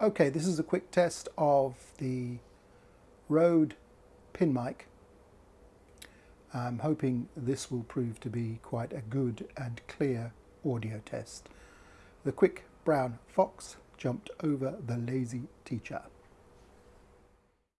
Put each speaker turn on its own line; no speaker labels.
Okay, this is a quick test of the Rode pin mic. I'm hoping this will prove to be quite a good and clear audio test. The quick brown fox jumped over the lazy teacher.